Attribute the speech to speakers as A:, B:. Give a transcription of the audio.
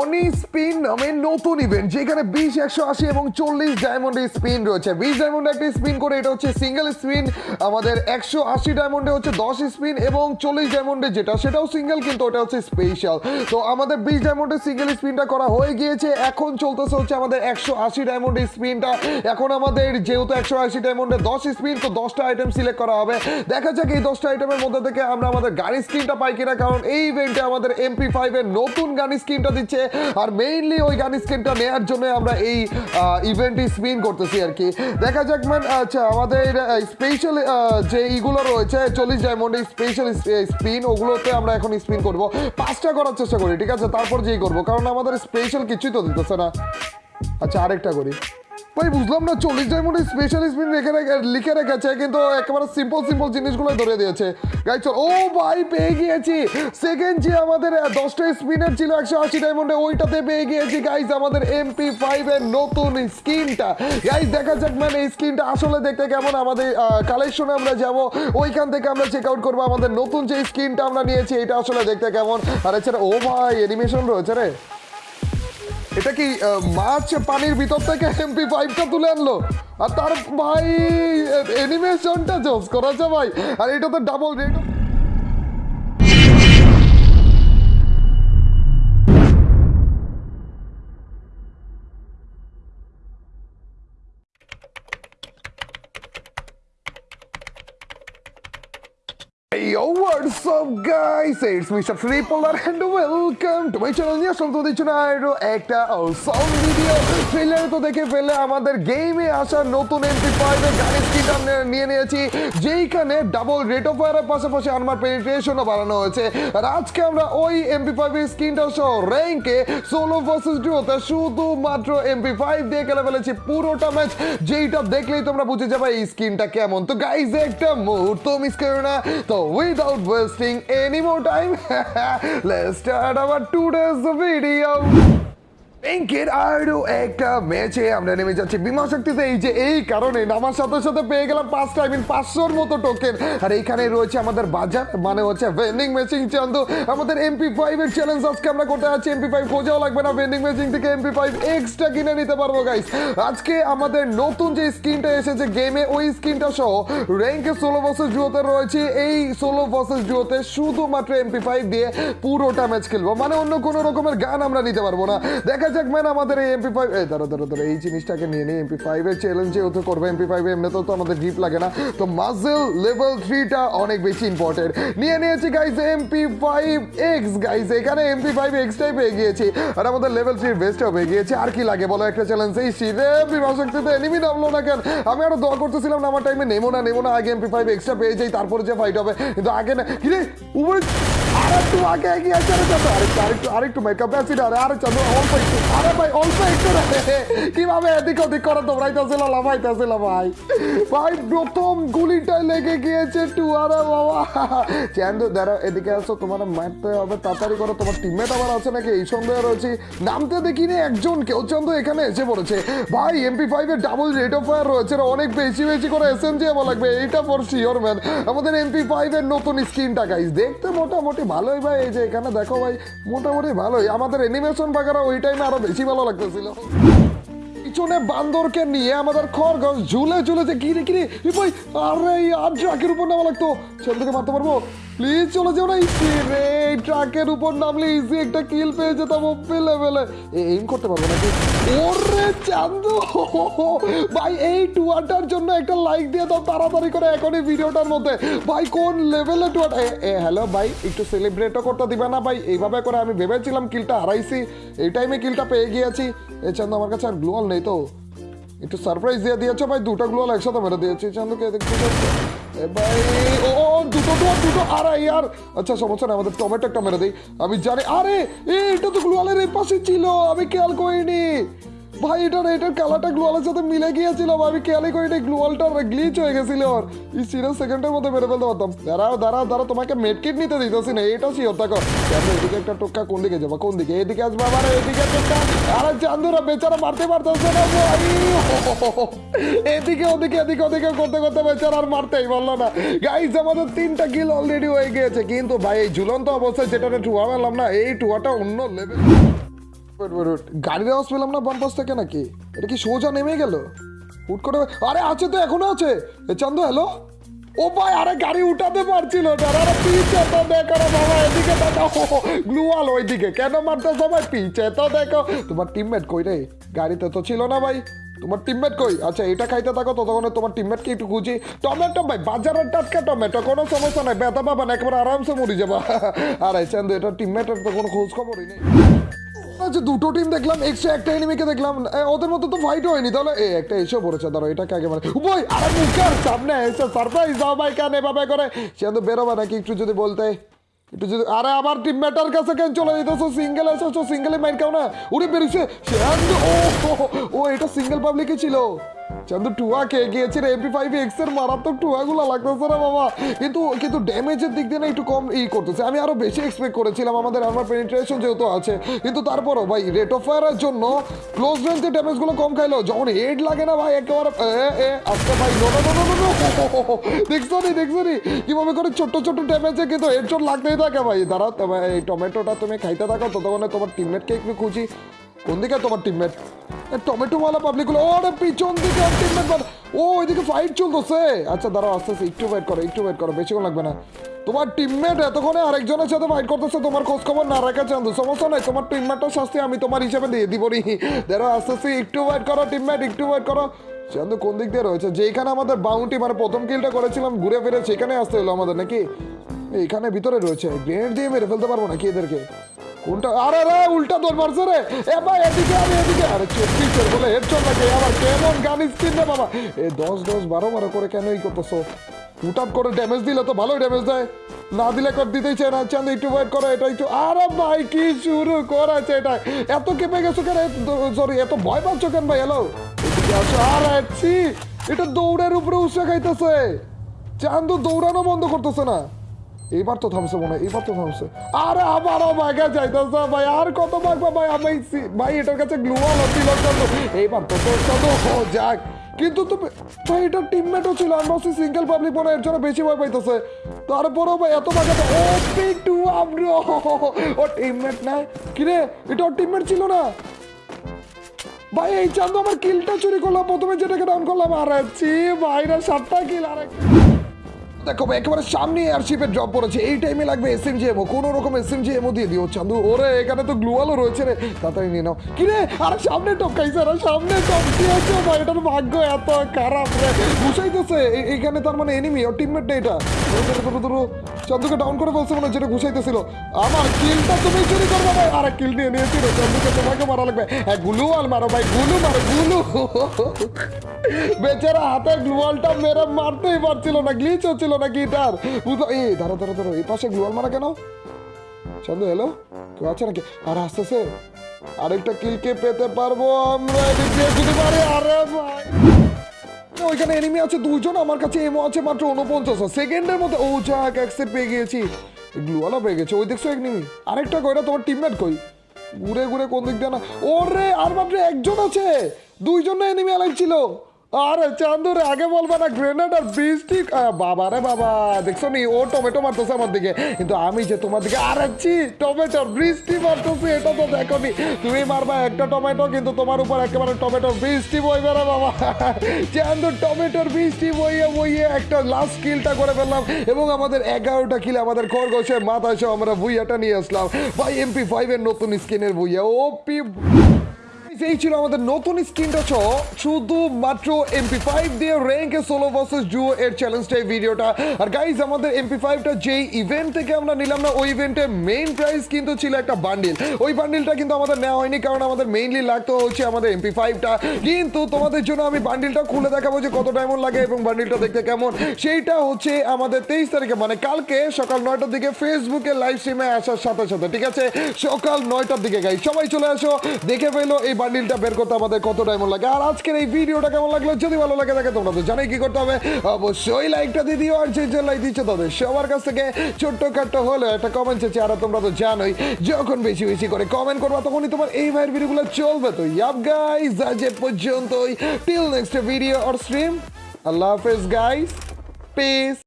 A: অনি spin নামে নতুন event যেখানে বিশ, একশো, আশি এবং চল্লিশ ডায়মন্ডের স্পিন রয়েছে। বিশ ডায়মন্ডে একটা স্পিন করে, এটা হচ্ছে সিঙ্গেল স্পিন আমাদের একশো, আশি ডায়মন্ডে হচ্ছে দশ স্পিন এবং চল্লিশ ডায়মন্ডে যেটা, সেটাও সিঙ্গেল কিন্তু ওটা হচ্ছে স্পেশাল তো আমাদের বিশ ডায়মন্ডের সিঙ্গেল স্পিনটা করা হয়ে গিয়েছে। এখন চলতেছে হচ্ছে আমাদের একশো, আশি ডায়মন্ডের স্পিনটা এখন আমাদের যেহেতু একশো, আশি ডায়মন্ডে দশ স্পিন তো দশটা আইটেম সিলেক্ট করা হবে। দেখা যাক এই দশটা আইটেমের মধ্যে থেকে আমরা আমাদের গাড়ি স্কিনটা পাই কিনা, কারণ এই ইভেন্টে আমাদের এমপি ফাইভের নতুন গাড়ি স্কিনটা দিচ্ছে। আর মেইনলি ওই গান স্ক্রিনটা নেওয়ার জন্য আমরা এই ইভেন্টটি স্পিন করতেছি আর কি। দেখা যাক ম্যান আচ্ছা আমাদের স্পেশাল যে ইগুলো রয়েছে, চল্লিশ ডায়মন্ড স্পেশাল স্পিন ওগুলোতে আমরা এখন স্পিন করব। পাঁচটা করার চেষ্টা করি, ঠিক আছে? তারপর যেই করব, কারণ আমাদের স্পেশাল কিছুই তো দিতেছে না। আচ্ছা আরেকটা করি। ভাই, বুঝলাম না, চল্লিশ ডায়মন্ডের স্পেশাল স্পিন রেখে রেখে লিখে রেখেছে, কিন্তু একেবারে সিম্পল সিম্পল জিনিসগুলো ধরে দিয়েছে। গাই চল ও ভাই, পেয়ে গিয়েছি। সেকেন্ড যে আমাদের দশটা স্পিনার ছিল, একশো আশি ডায়মন্ডে ওইটাতে পেয়ে গিয়েছি গাইজ আমাদের এমপি ফাইভ এর নতুন স্কিনটা। গাইজ দেখা যাক মানে এই স্কিনটা আসলে দেখতে কেমন। আমাদের কালেকশনে আমরা যাব। ওইখান থেকে আমরা চেক আউট করব। আমাদের নতুন যে স্কিনটা আমরা নিয়েছি এটা আসলে দেখতে কেমন। আর এছাড়া ও ভাই অ্যানিমেশন রয়েছে রে। এটা কি মাছ পানির ভিতর থেকে এমপি ফাইভটা তুলে আনলো? আর তার ভাই অ্যানিমেশনটা জোস করেছে ভাই। আর এটা তো double rate Yo, what's up guys? It's Mr. Tripolar and welcome to my channel নিয়ে আসলাম তোদের জন্য আরও একটা সাউন্ড ভিডিও ট্রেলার তো দেখে ফেলে আমাদের গেমে আসা নতুন এমপি ফাইভ এর নিয়ে নিয়েছি, যেইখানে ডাবল রেট অফ ফায়ারের পাশাপাশি আমার পেনিট্রেশনও বাড়ানো হয়েছে। আর আজকে আমরা ওই এমপি ফাইভ এর স্কিনটা সহ র্যাঙ্কে সোলো ভার্সেস ডুওতে শুধুমাত্র এমপি ফাইভ দিয়ে খেলে ফেলেছি পুরোটা ম্যাচ যেইটা দেখলেই তোমরা বুঝে যাবে এই স্কিনটা কেমন। তো গাইজ একটা মুহূর্ত মিস না। তো without wasting any time let's our today's video ব্যাংকের আরও একটা ম্যাচে আমরা নেমে যাচ্ছি। বিমা শক্তিতে এই যে এই কারণে নামার সাথে সাথে পেয়ে গেলাম পাঁচটা আই মিন পাঁচশোর মতো টোকেন আর এইখানে রয়েছে আমাদের বাজার মানে হচ্ছে ভেন্ডিং মেশিন চান্দু। আমাদের এমপি ফাইভ এর চ্যালেঞ্জ আজকে আমরা করতে যাচ্ছি। এমপি ফাইভ খোঁজাও লাগবে না ভেন্ডিং মেশিন থেকে এমপি ফাইভ এক্সট্রা কিনে নিতে পারব গাইস আজকে আমাদের নতুন যে স্কিনটা এসেছে গেমে ওই স্কিনটা সহ র্যাঙ্কে ষোলো বছর জুয়োতে রয়েছে। এই ষোলো বছর জুয়োতে শুধুমাত্র এমপি ফাইভ দিয়ে পুরোটা ম্যাচ খেলব। মানে অন্য কোনো রকমের গান আমরা নিতে পারব না। দেখা আমাদের এই এমপি ফাইভ এই ধরো ধরো ধরো এই জিনিসটাকে নিয়ে এমপি ফাইভ এর চ্যালেঞ্জে ওতে করব এমপি ফাইভ তো আমাদের লাগে না। তো মাসেল লেভেল থ্রিটা অনেক বেশি ইম্পর্টেন্ট নিয়ে নিয়েছি guys MP five X guys এখানে এমপি ফাইভ পেয়ে গিয়েছি। আর আমাদের লেভেল থ্রির বেস্টও পেয়ে আর কি লাগে, বলো একটা চ্যালেঞ্জ এই শীতে বিমা এনিমি নামলো না কেন? আমি আরও দোয়া করতেছিলাম না, আমার টাইমে নেমো না নেমো না, আগে এমপি ফাইভ এক্সট্রা পেয়ে যাই, তারপরে যে ফাইট হবে। কিন্তু আগে না কিরে উপরে আর আগে এগিয়ে আরে চাঁদা আরেকটু আরেকটু আরেকটু ক্যাপাসিটি আরে আরে চাঁদা অল্প একটু, আরে ভাই, অল্প একটু রে। কীভাবে এদিক ওদিক করে ভাই? ভাই, প্রথম গুলিটা লেগে গিয়েছে টু আরে বাবা। দাঁড়াও, এদিকে আসো, তোমার মারতে হবে, তাড়াতাড়ি করো, তোমার টিমমেট আবার আছে নাকি? এই সন্দেহ রয়েছে। নামতে দেখিনি একজন, কেউ চন্দ্র এখানে এসে পড়েছে। ভাই এমপি ফাইভ এর ডাবল রেট অফ ফায়ার রয়েছে অনেক বেশি বেশি করে এস এম লাগবে, এইটা ফর শিওর ম্যান আমাদের এমপি ফাইভ এর নতুন স্ক্রিনটা গাইস দেখতে মোটামুটি ভালোই ভাই, এই যে এখানে দেখো ভাই, মোটামুটি ভালোই। আমাদের অ্যানিমেশন বাগারা ওই টাইমে আরও বেশি ভালো লাগতেছিল। পিছনে বান্দরকে নিয়ে আমাদের খড়গঞ্জ ঝুলে ঝুলে যে গিরে গিরে ভাই, আরে আর ট্রাকের উপর নামা লাগতো। থেকে মারতে পারব? প্লিজ চলে যাও না রে ট্রাকের উপর নামলে ইজি একটা কিল পেয়ে যেতাম ওপে লেভেলে এইম করতে পারব নাকি? ওরে চান্দু ভাই, এই টুয়াটার জন্য একটা লাইক দিয়ে দাও তাড়াতাড়ি করে এখনই ভিডিওটার মধ্যে। ভাই, কোন লেভেলে টুয়াটা এ হ্যালো ভাই, একটু সেলিব্রেটও করতে দিবে না ভাই? এইভাবে করে আমি ভেবেছিলাম কিলটা হারাইছি। এই টাইমে কিলটা পেয়ে গিয়েছি। এ চান্দু আমার কাছে আর গ্লোয়াল নেই তো। একটু সারপ্রাইজ দিয়ে দিয়েছ ভাই, দুটো গ্লোয়াল একসাথে মেরে দিয়েছি। চান্দুকে দেখতে ভাই, ও দুটো আরে। আচ্ছা সমস্যা আমাদের টমেটো আমি জানি, আরে এটা তো গ্লোয়ালের এই পাশে ছিল, আমি খেয়াল করিনি। ভাই, এটার এটার কালারটা গ্লোয়ালের সাথে মিলে গিয়েছিল আমি খেয়ালই করিনি গ্লোয়ালটা গ্লিচ হয়ে গেছিল আর এই সেকেন্ডের মধ্যে ফেলতে পারতাম। দাঁড়াও দাঁড়াও তোমাকে মেডকিট নিতে দিতেছি না, এটা দেখো। এদিকে একটা কোন দিকে যাব, কোন দিকে? এদিকে আসব আবার, এদিকে আরে চান্দুরা বেচারা মারতে পারতেছে না ভাই। এদিকে, ওদিকে এদিকে, ওদিকে করতে করতে বেচারা আর মারতেই পারল না। গাইজ আমাদের তিনটা কিল অলরেডি হয়ে গিয়েছে, কিন্তু ভাই, এই ঝুলন্ত অবস্থায় যেটা টুয়া মারলাম না, এই টুয়াটা অন্য লেভেল গাড়ির আওয়াজ পেলাম না বাম পাশ থেকে নাকি? এটা কি সোজা নেমে গেল? হুট করে, আরে আছে তো, এখনও আছে। এ, চান্দু হ্যালো ও ভাই, আরে গাড়ি উঠাতে পারছিল গ্লুয়াল ওইদিকে। কেন মারতে সবাই পিছে তো দেখো। তোমার টিমমেট কই রে? গাড়িতে তো ছিল না ভাই। তোমার টিমমেট কই? আচ্ছা এটা খাইতে থাকো, ততক্ষণে তোমার টিমমেটকে একটু খুঁজি। টমেটো ভাই, বাজারের টাটকা টমেটো, কোনো সমস্যা নাই। ব্যথা পাবা একেবারে আরামসে মরি যাবা। আরে, চান্দু, এটা টিমমেটের তো কোনো খোঁজ খবরই নেই। আচ্ছা দুটো টিম দেখলাম এক্সট্রা একটা এনিমিকে দেখলাম। ওদের মতো তো ফাইট হয়নি তাহলে এ একটা এসে পড়েছে ধরো এটাকে একেবারে বই আরে মুখের সামনে এসে সারপ্রাইজ দাও ভাই কেন এভাবে করে। সে তো বেরোবে নাকি একটু যদি বলতে। একটু যদি আরে আমার টিমমেটার কাছে কেন চলে যেতেছো সিঙ্গেল এসেছ সিঙ্গেলে মাইন খাও না। উড়ে বেরিয়েছে ও, ও এটা সিঙ্গেল পাবলিকই ছিল। চান্দু, টুয়া খেয়ে গিয়েছে এমপি ফাইভ এক্সের মারাত্মক টুয়াগুলো লাগতেছে না বাবা। কিন্তু কিন্তু ড্যামেজের দিক দিয়ে না একটু কম ই করতেছে। আমি আরও বেশি এক্সপেক্ট করেছিলাম আমাদের আমার পেনিট্রেশন যেহেতু আছে। কিন্তু তারপরও ভাই রেট অফ ফায়ারের জন্য ক্লোজ রেঞ্জে ড্যামেজগুলো কম খাইলো। যখন হেড লাগে না ভাই, একেবারে, এ ভাই দেখছ নি দেখছ নি? কীভাবে করে ছোট্ট ছোট্ট ড্যামেজে কিন্তু হেডশট লাগতেই থাকে ভাই। দাঁড়া টমেটোটা তুমি খাইতে থাকো, ততক্ষণে তোমার টিমমেটকে একটু খুঁজি। কোন দিকে তোমার টিমমেট টমেটো ওয়ালা পাবলিক ওরে, পিছন দিকে টিমমেট ও, ওইদিকে ফাইট চলতেছে। আচ্ছা দাঁড়াও, আস্তে আস্তে, একটু ওয়েট করো, একটু ওয়েট করো বেশিক্ষণ লাগবে না। তোমার টিমমেট এতক্ষণে আরেকজনের সাথে ফাইট করতেছে, তোমার খোঁজ খবর না সমস্যা নাই, তোমার শাস্তি আমি তোমার হিসেবে দিয়ে দিব নি আস্তে আস্তে, একটু ওয়েট করো টিমমেট একটু ওয়েট করো। চান্দু, কোন দিক দিয়ে রয়েছে? যেখানে আমাদের বাউন্টি মানে প্রথম কিলটা করেছিলাম, ঘুরে ফিরে সেখানে আসতে হলো আমাদের, নাকি? এখানে ভিতরে রয়েছে। গ্রেনেড দিয়ে মেরে ফেলতে পারব নাকি এদেরকে? কোনটা আরে রে উল্টা দৌড় মারছে রে। এ ভাই, এদিকে আমি এদিকে। আরে বলে হেডশট লাগে। আবার কেমন রে বাবা। এ দশ দশ, বারো বারো করে কেন এই করতেছো? করে ড্যামেজ দিলে তো ভালোই ড্যামেজ দেয়। না দিলে কর দিতেই চায় না। একটু ওয়েট করো, এটা একটু আরে ভাই, কি শুরু করেছে এটা? এত কেঁপে গেছো কেন? সরি এত ভয় পাচ্ছ কেন ভাই? হ্যালো আসো। আরে এটা দৌড়ের উপরে উৎসাহ খাইতেছে চান্দু দৌড়ানো বন্ধ করতেছে না। এইবার তো থামছে মনে হয়, এইবার তো থামছে। আরে আবারও ভাগা যাইতেছে ভাই, আর কত ভাগবা ভাই? আমি ভাই, এটার কাছে গ্লুয়াল ছিল এইবার তো তোর ও যাক। কিন্তু তুমি ভাই, এটা টিমমেটও ছিল ভাবছি সিঙ্গেল পাবলিক মনে এর জন্য বেশি ভয় পাইতেছে। তারপরেও ভাই, এত ভাগা ও পিক টু আমরা ও টিমমেট না? কিরে, এটা ওর টিমমেট ছিল না? ভাই, এই চান্দু আমার কিলটা চুরি করলাম, প্রথমে যেটাকে ডাউন করলাম, আর ছি ভাইরা সাতটা কিল আর একটা দেখো, একেবারে সামনে এয়ারশিপের ড্রপ পড়েছে। এই টাইমে লাগবে এসএমজি এমও কোনো রকম এসএমজি এমও দিয়ে দিও। চান্দু, ওরে, এখানে তো গ্লুয়ালও রয়েছে রে। তাড়াতাড়ি নিয়ে নাও। কি রে? আরে, সামনে টপকাই স্যার সামনে টপকিয়েছে ভাই, এটার ভাগ্য এত খারাপ রে। বুঝাইতেছে এখানে তার মানে এনিমি ওর টিমমেট না এটা। চান্দুকে ডাউন করে বলছে মনে যেটা ঘুষাইতেছিল আমার কিলটা তুমি চুরি করবে ভাই। আরে কিল নিয়ে নিয়েছি রে চান্দুকে তোমাকে মারা লাগবে। গুলু আল মারো ভাই, গুলু মারো, গুলু। বেচারা হাতে গ্লুয়ালটা মেরে মারতেই পারছিল না গ্লিচ হচ্ছিল না গিটার বুঝলো? এই ধরো ধরো ধরো এই পাশে গ্লুয়াল মারা কেন? চন্দু হ্যালো কেউ আছে নাকি? আর আসতেছে। আরেকটা কিলকে পেতে পারব আমরা? যদি পারি, আরে ভাই। ওইখানে এনিমি আছে দুজন আমার কাছে এমও আছে মাত্র উনপঞ্চাশ সেকেন্ডের মধ্যে, ও যাক অ্যাক্সেপ্ট পেয়ে গিয়েছি। গ্লুওয়ালা পেয়ে গেছে, ওই দেখছ এনিমি আরেকটা কইরা তোমার টিমমেট কই? ঘুরে ঘুরে কোন দিক দিয়ে না ওরে, আর মাত্র একজন আছে! দুইজন এনিমি অ্যালাইভ ছিল। আরে চান্দুরে, আগে বলবা না গ্রেনেড আর বৃষ্টি বাবা রে বাবা, দেখছ নি? ও টমেটো মারতেছে আমার দিকে। কিন্তু আমি যে তোমার দিকে, আরে ছি টমেটো বৃষ্টি মারতেছে, এটা তো দেখো নি। তুমি মারবা একটা টমেটো কিন্তু তোমার উপর একেবারে টমেটোর বৃষ্টি বইবে রে বাবা। চান্দু টমেটোর বৃষ্টি বইয়ে বইয়ে একটা লাস্ট কিলটা করে ফেললাম, এবং আমাদের এগারোটা কিলে আমাদের খরগোশের মাথায় আমরা বুইয়াটা নিয়ে আসলাম। ভাই এমপি ফাইভের নতুন স্কিনের বুইয়া ও পি এই ছিল আমাদের নতুন এমপি ফাইভ দিয়ে র্যাঙ্কে সোলো ভার্সেস জুও এর ভিডিওটা আর গাইজ আমাদের এমপি ফাইভটা যেই ইভেন্ট থেকে আমরা নিলাম না, ওই মেইন প্রাইস কিন্তু ছিল একটা বান্ডিল ওই বান্ডিলটা কিন্তু আমাদের নেওয়া হয়নি, কারণ আমাদের মেইনলি হচ্ছে আমাদের এমপি ফাইভটা কিন্তু তোমাদের জন্য আমি বান্ডিলটা খুলে দেখাবো যে কত ডায়মন্ড লাগে এবং বান্ডিলটা দেখতে কেমন। সেইটা হচ্ছে আমাদের তেইশ তারিখে মানে কালকে সকাল নয়টার দিকে ফেসবুকে লাইভ স্ট্রিমে আসার সাথে সাথে, ঠিক আছে? সকাল নয়টার দিকে গাই সবাই চলে আসো, দেখে ফেলো এই বান্ডিলটা বের করতে আমাদের কত ডায়মন্ড লাগে? আর আজকের এই ভিডিওটা কেমন লাগল? যদি ভালো লাগে থাকে তোমরা তো জানোই কি করতে হবে। অবশ্যই লাইকটা দিয়ে দিও আর যে যে লাইক দিচ্ছে তাদের সবার কাছ থেকে ছোট্ট খাট্ট হলো একটা কমেন্ট চেয়েছে আর তোমরা তো জানোই, যখন বেশি বেশি করে কমেন্ট করবা তখনই তোমার এই ভাইয়ের ভিডিওগুলো চলবে। তো ইয়াব গাইজ আজ এ পর্যন্তই। Till next video or stream আল্লাহ হাফেজ গাইজ পিস